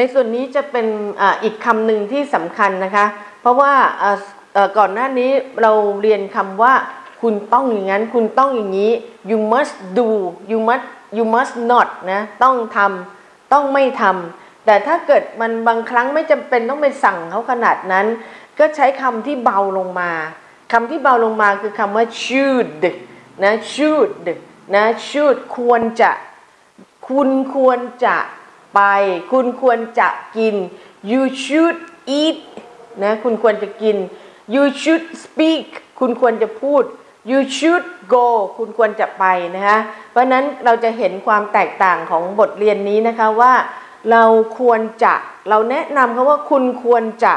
ในส่วนนี้จะเป็นออีกคำหนึ่งที่สำคัญนะคะ เพราะว่าก่อนหน้านี้เราเรียนคำว่า คุณต้องอย่างนั้น คุณต้องอย่างนี้ you must do you must you must not นะต้องทำต้องไม่ทำแต่ถ้าเกิดมันบางครั้งไม่จำเป็นต้องไปสั่งเขาขนาดนั้น ก็ใช้คำที่เบาลงมาคำที่เบาลงมาคือคำว่า should นะ should นะ should ควรจะ คุณควรจะ ไป คุณควรจะกิน you should eat นะคุณควรจะกิน you should speak คุณควรจะพูด you should go คุณควรจะไปนะคะเพราะนั้นเราจะเห็นความแตกต่างของบทเรียนนี้นะคะว่าเราควรจะเราแนะนำเขาว่าคุณควรจะ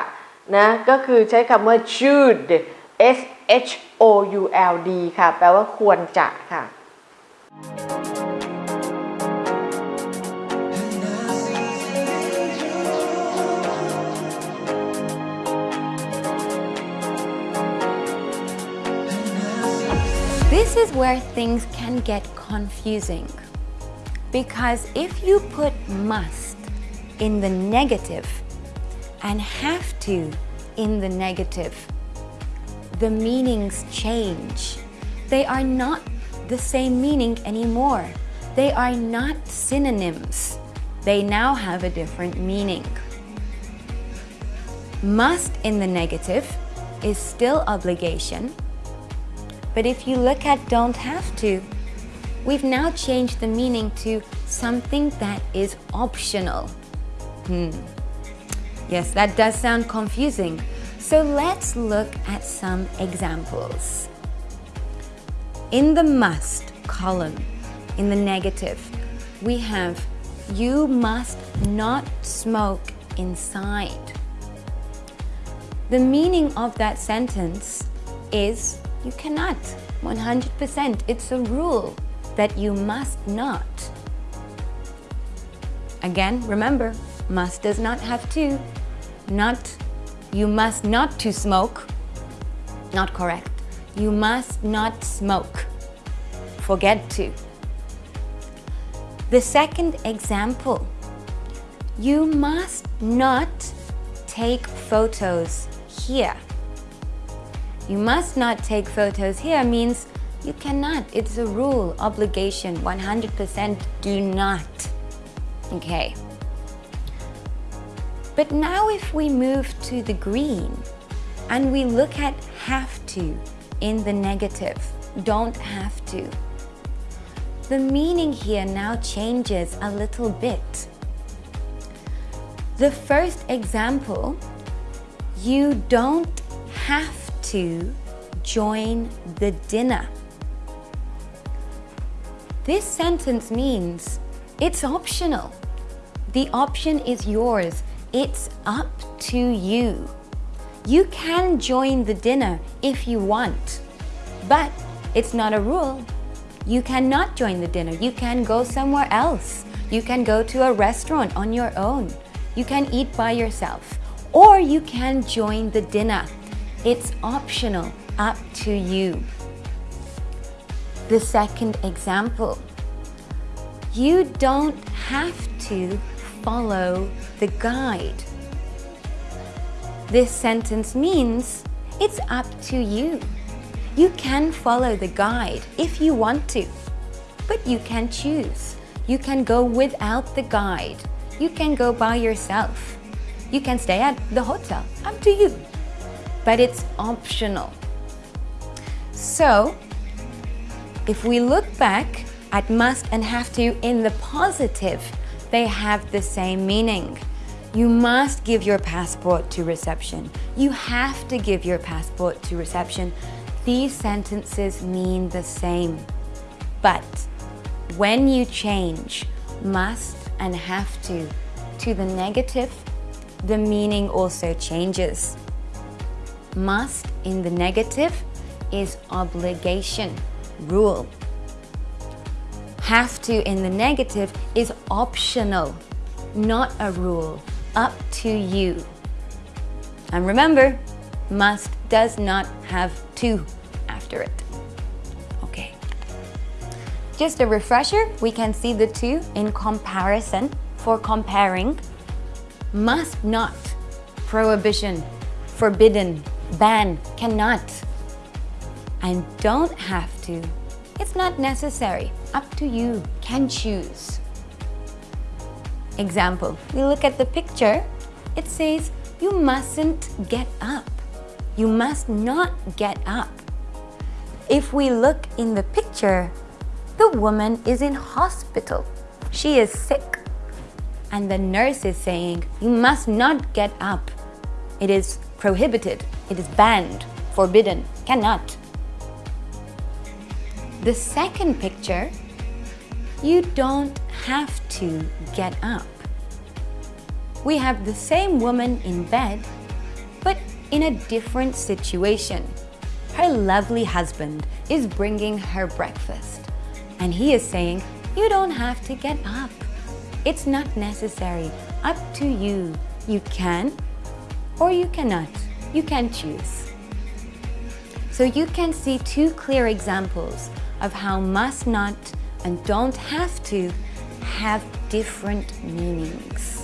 นะก็คือใช้คำว่า should S H O U L D ค่ะ แปลว่าควรจะค่ะ This is where things can get confusing. Because if you put must in the negative and have to in the negative, the meanings change. They are not the same meaning anymore. They are not synonyms. They now have a different meaning. Must in the negative is still obligation. But if you look at don't have to, we've now changed the meaning to something that is optional. Hmm. Yes, that does sound confusing. So let's look at some examples. In the must column, in the negative, we have you must not smoke inside. The meaning of that sentence is you cannot. 100%. It's a rule that you must not. Again, remember, must does not have to. Not, you must not to smoke. Not correct. You must not smoke. Forget to. The second example, you must not take photos here. You must not take photos here means you cannot. It's a rule, obligation, 100% do not. Okay. But now if we move to the green and we look at have to in the negative, don't have to. The meaning here now changes a little bit. The first example, you don't have to join the dinner. This sentence means it's optional. The option is yours. It's up to you. You can join the dinner if you want, but it's not a rule. You cannot join the dinner. You can go somewhere else. You can go to a restaurant on your own. You can eat by yourself. Or you can join the dinner. It's optional, up to you. The second example. You don't have to follow the guide. This sentence means it's up to you. You can follow the guide if you want to, but you can choose. You can go without the guide. You can go by yourself. You can stay at the hotel, up to you. But it's optional. So, if we look back at must and have to in the positive, they have the same meaning. You must give your passport to reception. You have to give your passport to reception. These sentences mean the same. But when you change must and have to to the negative, the meaning also changes. Must in the negative is obligation, rule. Have to in the negative is optional, not a rule, up to you. And remember, must does not have to after it. Okay. Just a refresher, we can see the two in comparison for comparing. must not, prohibition, forbidden, ban, cannot. And don't have to. It's not necessary. Up to you. Can choose. Example, we look at the picture. It says, you mustn't get up. You must not get up. If we look in the picture, the woman is in hospital. She is sick. And the nurse is saying, you must not get up. It is prohibited. It is banned, forbidden, cannot. The second picture, you don't have to get up. We have the same woman in bed, but in a different situation. Her lovely husband is bringing her breakfast, and he is saying, You don't have to get up. It's not necessary. Up to you. You can or you cannot. You can choose. So you can see two clear examples of how must not and don't have to have different meanings.